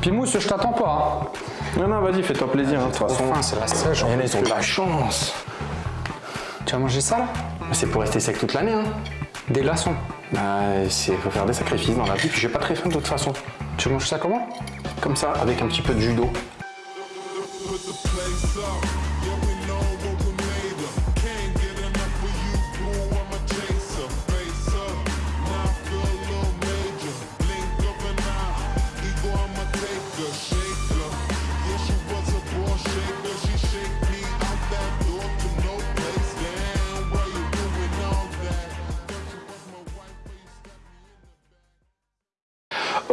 Pimousse, je t'attends pas. hein. Non, non, vas-y, fais-toi plaisir, hein, de toute façon. C'est la sèche. Il y en a, ils ont de la chance. Tu vas manger ça là? C'est pour rester sec toute l'année, hein. Des glaçons. Bah, c'est faut faire des sacrifices dans la vie, puis j'ai pas très faim de toute façon. Tu manges ça comment? Comme ça, avec un petit peu de jus d'eau.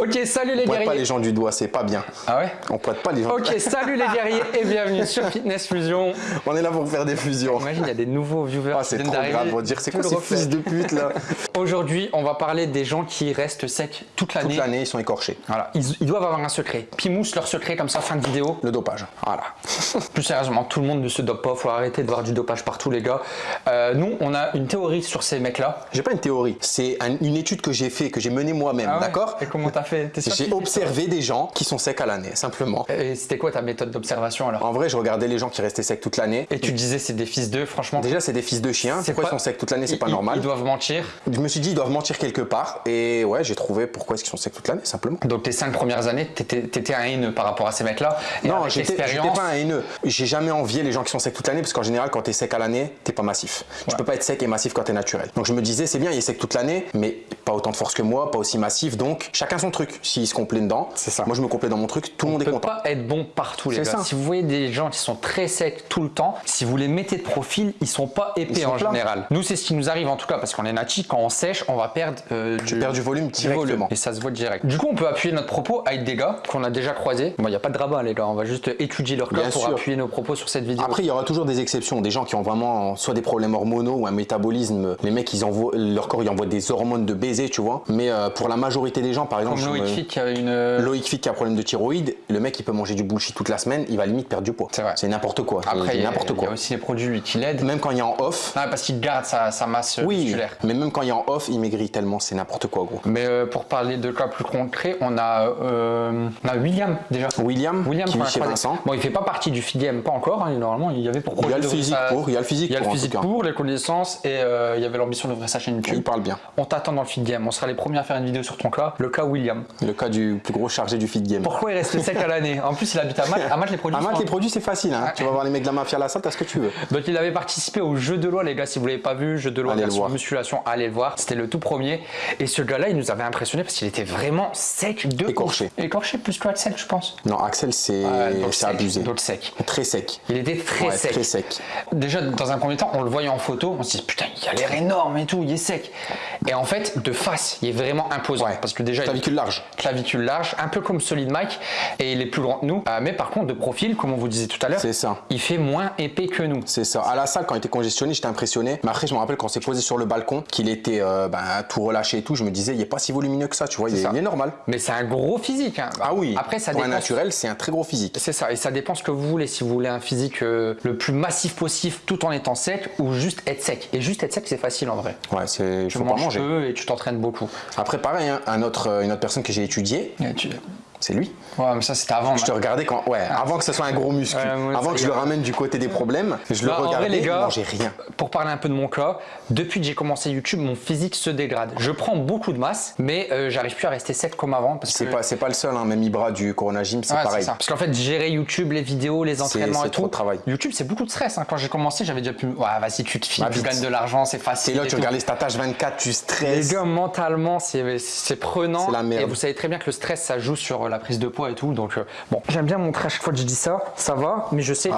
Ok, salut les On pointe pas guerriers. les gens du doigt, c'est pas bien. Ah ouais On pointe pas les gens. Ok, salut les guerriers et bienvenue sur Fitness Fusion. On est là pour faire des fusions. Imagine, il y a des nouveaux viewers Ah, qui c'est trop grave, on va dire. C'est quoi ces fils de pute là Aujourd'hui, on va parler des gens qui restent secs toute Toute l'année. l'année, ils sont écorchés. Voilà, ils, ils doivent avoir un secret. Pimousse leur secret comme ça, fin de vidéo. Le dopage. Voilà. Plus sérieusement, tout le monde ne se dope pas. Faut arrêter de voir du dopage partout, les gars. Euh, nous, on a une théorie sur ces mecs-là. J'ai pas une théorie, c'est un- une étude que j'ai fait, que j'ai menée moi-même, Ah ouais d'accord Et comment t'as fait J'ai que- observé des gens qui sont secs à l'année, simplement. Et c'était quoi ta méthode d'observation alors? En vrai, je regardais les gens qui restaient secs toute l'année. Et tu disais c'est des fils d'eux, franchement? Déjà, c'est des fils de chiens. c'est Pourquoi pas- ils sont secs toute l'année C'est pas normal. Ils doivent mentir? Je me suis dit, ils doivent mentir quelque part. Et ouais, j'ai trouvé pourquoi est-ce qu'ils sont secs toute l'année, simplement. Donc tes cinq premières années, t'étais étais un haineux par rapport à ces mecs-là? Non, j'étais pas un haineux. J'ai jamais envié les gens qui sont secs toute l'année parce qu'en général, quand t'es sec à l'année, t'es pas massif. Tu peux pas être sec et massif quand t'es naturel. Donc je me disais, c'est bien, il est sec toute l'année, mais pas autant de force que moi, pas aussi massif. Donc chacun son truc. S'il se complaît dedans, C'est ça. Moi, je me complais dans mon truc, tout le monde On est peut content. pas être bon partout les gars. ça. Si vous voyez des gens qui sont très secs tout le temps, si vous les mettez de profil, ils sont pas épais sont en général. Nous c'est ce qui nous arrive en tout cas parce qu'on est nati, quand on sèche, on va perdre euh, Tu perds du volume directement. et ça se voit direct. Du coup, on peut appuyer notre propos avec des gars qu'on a déjà croisés. Bon, il n'y a pas de rabat les gars, on va juste étudier leur cas pour sûr. appuyer nos propos sur cette vidéo. Après, il y aura toujours des exceptions, des gens qui ont vraiment soit des problèmes hormonaux ou un métabolisme. Les mecs, ils envoient, leur corps, ils envoient des hormones de baiser, tu vois. Mais euh, pour la majorité des gens, par exemple, Comme Loïc me- Fick qui a une. euh, Loïc Fick qui a un problème de thyroïde, le mec il peut manger du bullshit toute la semaine, il va limite perdre du poids. C'est vrai. C'est n'importe quoi. Après, il y, a- n'importe il y quoi. a aussi les produits lui, qui l'aident. Même quand il est en off, Non, parce qu'il garde sa, sa masse euh, oui, musculaire. mais même quand il est en off, il maigrit tellement, c'est n'importe quoi gros. Mais euh, pour parler de cas plus concrets, on a, euh, on a William déjà. William, William qui vit chez. Vincent. Bon, il fait pas partie du FIDM, pas encore. hein, normalement, il y avait pour Il y a le physique sa- pour, il y a le physique Il y a le physique pour, les connaissances et il y avait l'ambition d'ouvrir sa chaîne YouTube. Il parle bien. On t'attend dans le On sera les premiers à faire une vidéo sur ton cas, le cas William. Le cas du plus gros chargé du feed game. Pourquoi il reste sec à l'année En plus, il habite à Malte. À Malte, les produits À Malte, sont- les produits, c'est facile. Hein. Tu vas voir les mecs de la mafia à la salle, t'as ce que tu veux. Donc il avait participé au jeu de loi, les gars. Si vous l'avez pas vu, jeu de loi Allez le version voir. musculation, allez le voir. C'était le tout premier. Et ce gars-là, il nous avait impressionné parce qu'il était vraiment sec de. Écorché. Écorché plus que Axel, je pense. Non, Axel, c'est abusé. donc sec. Très sec. Il était très Ouais, sec. très sec. Déjà, dans un premier temps, on le voyait en photo, on se dit putain, il a l'air énorme et tout, il est sec. Et en fait, de face, il est vraiment imposant. Ouais. Parce que déjà, il Clavicule large. clavicule large, un peu comme Solid Mike, et il est plus grand que nous. Euh, mais par contre, de profil, comme on vous disait tout à l'heure, C'est ça. il fait moins épais que nous. C'est ça. À la salle, quand il était congestionné, j'étais impressionné. Mais après, je me rappelle quand on s'est posé sur le balcon, qu'il était euh, ben, tout relâché et tout, je me disais, il est pas si volumineux que ça, tu vois, il est, ça. il est normal. Mais c'est un gros physique. hein. Ah oui, Après, ça pour un dépend. naturel, c'est un très gros physique. C'est ça, et ça dépend ce que vous voulez. Si vous voulez un physique euh, le plus massif possible tout en étant sec ou juste être sec. Et juste être sec, c'est facile en vrai. Ouais, c'est, Tu faut pas manges manger. peu et tu beaucoup. Après, pareil, hein, un autre, euh, une autre personne que j'ai étudiée, c'est lui. Ouais, mais ça c'était avant. Je te regardais quand, ouais, avant que ce soit un gros muscle, Ouais, avant que je le ramène du côté des problèmes, je le Bah, en vrai, regardais, les gars, mangeait rien. Pour parler un peu de mon cas, depuis que j'ai commencé YouTube, mon physique se dégrade. Je prends beaucoup de masse, mais euh, j'arrive plus à rester sec comme avant. C'est que... pas, c'est pas le seul, hein, même Ibra du Corona Gym, c'est Ouais, pareil. ça. Parce qu'en fait, gérer YouTube, les vidéos, les entraînements c'est et trop tout. de travail. YouTube, c'est beaucoup de stress. hein. Quand j'ai commencé, j'avais déjà pu. Ouais, vas-y, tu te files, Bah, tu gagnes de l'argent, c'est facile. là, et tu tout. regardes les statages 24, tu Les stresses. gars, mentalement, c'est c'est prenant. C'est la merde. Et vous savez très bien que le stress, ça joue sur euh, la prise de poids et tout. Donc, euh, bon, j'aime bien montrer à chaque fois que je dis ça. Ça va, mais je sais que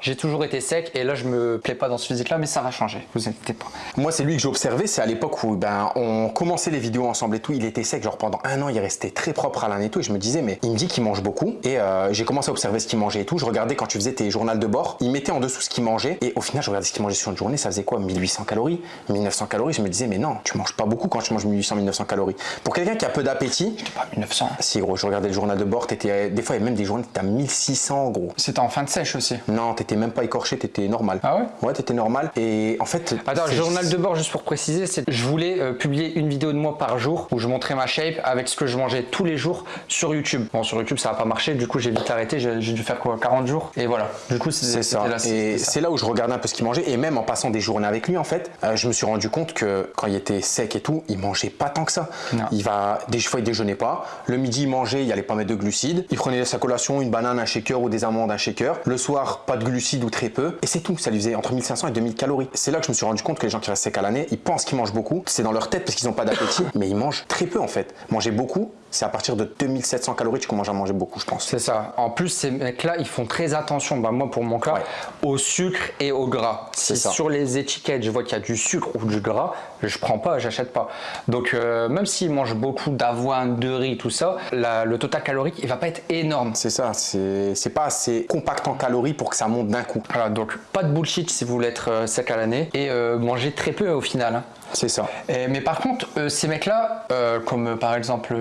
j'ai toujours été sec. Et là, je me plais pas dans ce physique-là, mais ça va changer. Vous inquiétez pas. Moi, c'est lui que j'ai observé, c'est à l'époque où ben, on commençait les vidéos ensemble et tout, il était sec, genre pendant un an, il restait très propre à l'âne et tout, et je me disais, mais il me dit qu'il mange beaucoup, et euh, j'ai commencé à observer ce qu'il mangeait et tout, je regardais quand tu faisais tes journaux de bord, il mettait en dessous ce qu'il mangeait, et au final, je regardais ce qu'il mangeait sur une journée, ça faisait quoi 1800 calories 1900 calories, je me disais, mais non, tu manges pas beaucoup quand tu manges 1800, 1900 calories. Pour quelqu'un qui a peu d'appétit, Pas 1900. si gros, je regardais regardais le journal de bord, t'étais, des fois, il y a même des journées, t'étais à 1600, gros. C'était en fin de sèche aussi. Non, t'étais même pas écorché, t'étais normal. Ah ouais? Ouais, t'étais normal. Et en fait. Attends, c'est- journal de bord, juste pour préciser, c'est je voulais euh, publier une vidéo de moi par jour où je montrais ma shape avec ce que je mangeais tous les jours sur YouTube. Bon, sur YouTube, ça n'a pas marché, du coup, j'ai vite arrêté, j'ai dû faire quoi 40 jours? Et voilà. Du coup, C'est ça. là, Et c'est là où je regardais un peu ce qu'il mangeait. Et même en passant des journées avec lui, en fait, euh, je me suis rendu compte que quand il était sec et tout, il mangeait pas tant que ça. Non. Il va, des fois, il déjeunait pas. Le midi, il mangeait, il allait pas mettre de glucides. Il prenait sa collation, une banane, un shaker ou des amandes, un shaker. Le soir, pas de glucides ou très peu. Et c'est tout. Ça lui faisait entre 1500 et 2000 calories. C'est là que je me suis rendu compte que les gens qui restent secs à l'année, ils pensent qu'ils mangent beaucoup. C'est dans leur tête parce qu'ils n'ont pas d'appétit. mais ils mangent très peu, en fait. Manger beaucoup, c'est à partir de 2700 calories que tu commences à manger beaucoup, je pense. C'est ça. En plus, ces mecs-là, ils font très attention, bah, moi pour mon cas, Ouais. au sucre et au gras. Si ça. sur les étiquettes, je vois qu'il y a du sucre ou du gras, je prends pas, j'achète pas. Donc, euh, même s'ils mangent beaucoup d'avoine, de riz, tout ça, la- le total calorique, il va pas être énorme. C'est ça, c'est pas assez compact en calories pour que ça monte d'un coup. Voilà, donc pas de bullshit si vous voulez être euh, sec à l'année et euh, manger très peu au final. hein. C'est ça. Et- mais par contre, euh, ces mecs-là, euh, comme par exemple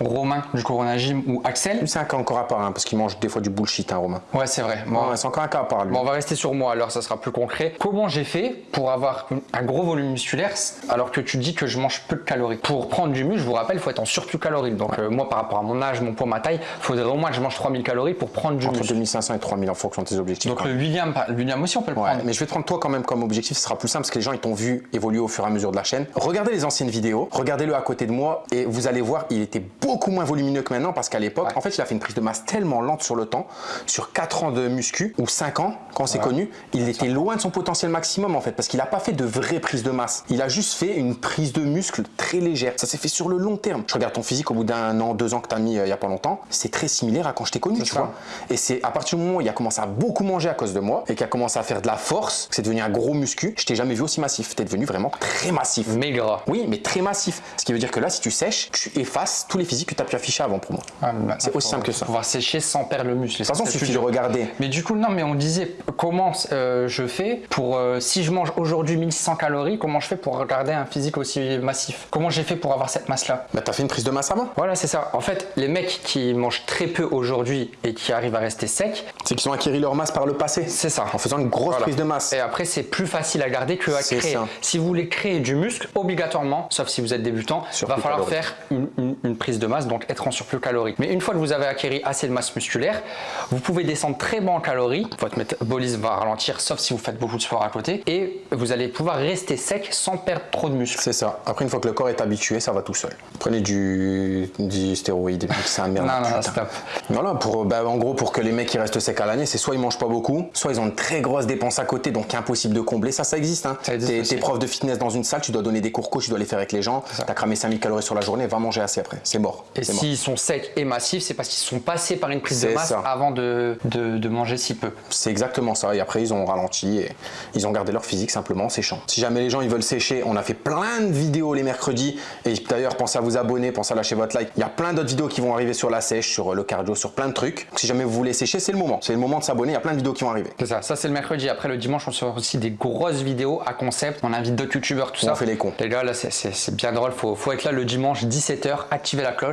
Romain du Corona Gym ou Axel, c'est un cas encore à part, hein, parce qu'il mange des fois du bullshit, hein, Romain. ouais, c'est vrai. Bon, Ouais, c'est encore un cas à part, lui. Bon, on va rester sur moi alors, ça sera plus concret. Comment j'ai fait pour avoir un gros volume musculaire alors que tu dis que je mange peu de calories? Pour prendre du muscle, je vous rappelle, il faut être en surplus calorique. Donc, euh, moi, par rapport à mon âge, mon poids, ma taille, il faudrait au moins que je mange 3000 calories pour prendre du Entre muscle. 2500 et 3000 en fonction de tes objectifs. Donc, quoi. le William, le William aussi, on peut le Ouais, prendre. mais je vais te prendre toi quand même comme objectif, ce sera plus simple parce que les gens ils t'ont vu évoluer au fur et à mesure de la chaîne. Regardez les anciennes vidéos, regardez-le à côté de moi et vous allez voir, il était beaucoup moins volumineux que maintenant parce qu'à l'époque, Ouais. en fait, il a fait une prise de masse tellement lente sur le temps, sur 4 ans de muscu ou 5 ans quand c'est connu, il était loin de son potentiel maximum en fait parce qu'il n'a pas fait de vraie prise de masse. Il a juste fait une prise de muscle très légère. Ça s'est fait sur le long terme. Je regarde ton physique au bout d'un an, deux ans que tu as mis euh, il y a pas longtemps, c'est très similaire à quand je t'ai connu, tu ça. vois. Et c'est à partir du moment où il a commencé à beaucoup manger à cause de moi et qu'il a commencé à faire de la force, que c'est devenu un gros muscu, je t'ai jamais vu aussi massif. T'es devenu vraiment très massif. Mais gras. Oui, mais très massif. Ce qui veut dire que là, si tu sèches, tu effaces tous les physiques que tu as pu afficher avant pour moi. Ah, C'est aussi simple que ça. pouvoir sécher sans perdre le muscle. De toute façon, il suffit de regarder. Mais du coup, non, mais on disait comment euh, je fais pour, euh, si je mange aujourd'hui 1600 calories, comment je fais pour garder un physique aussi massif? Comment j'ai fait pour avoir cette masse-là? Bah, t'as fait une prise de masse avant Voilà, c'est ça. En fait, les mecs qui mangent très peu aujourd'hui et qui arrivent à rester secs, C'est qu'ils ont acquis leur masse par le passé. c'est ça. En faisant une grosse Voilà. prise de masse. Et après, c'est plus facile à garder que à créer. ça. Si vous voulez créer du muscle, obligatoirement, sauf si vous êtes débutant, il va falloir faire une, une- une prise de masse, donc être en surplus calorique. Mais une fois que vous avez acquis assez de masse musculaire, vous pouvez descendre très bas en calories. Votre métabolisme va ralentir, sauf si vous faites beaucoup de sport à côté. Et vous allez pouvoir rester sec sans perdre trop de muscle. C'est ça. Après, une fois que le corps est habitué, ça va tout seul. Prenez du, du stéroïde, c'est un merde. Non, non, putain. stop. Voilà, pour, bah, en gros, pour que les mecs qui restent secs à l'année, c'est soit ils mangent pas beaucoup, soit ils ont une très grosse dépense à côté, donc impossible de combler. Ça, ça existe. Hein. T'es prof de fitness dans une salle, tu dois donner des cours coach, tu dois les faire avec les gens. T'as cramé 5000 calories sur la journée, va manger assez après. C'est mort. Et s'ils sont secs et massifs, c'est parce qu'ils sont passés par une prise de masse ça. avant de, de- de manger si peu. C'est exactement ça. Et après, ils ont ralenti et ils ont gardé leur physique simplement en séchant. Si jamais les gens ils veulent sécher, on a fait plein de vidéos les mercredis. Et d'ailleurs, pensez à vous abonner, pensez à lâcher votre like. Il y a plein d'autres vidéos qui vont arriver sur la sèche, sur le cardio, sur plein de trucs. Donc, si jamais vous voulez sécher, c'est le moment. C'est le moment de s'abonner. Il y a plein de vidéos qui vont arriver. C'est ça, ça c'est le mercredi. Après le dimanche, on sort aussi des grosses vidéos à concept. On invite d'autres youtubeurs, tout On ça. fait les cons. Les gars, là c'est bien drôle. Faut, faut être là le dimanche 17h, activer la cloche.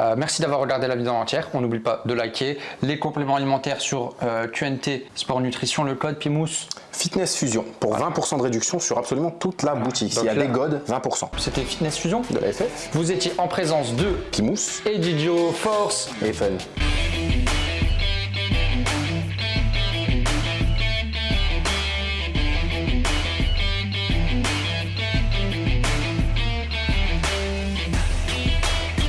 Euh, merci d'avoir regardé la vidéo entière. On n'oublie pas de liker. Les compléments alimentaires sur euh, QNT Sport Nutrition, le code Pimous. Fitness Fusion pour 20% de réduction sur absolument toute la boutique. S'il y a Donc là- des godes, 20%. C'était Fitness Fusion. De la FF, Vous étiez en présence de qui mousse Edidio Force. et fun.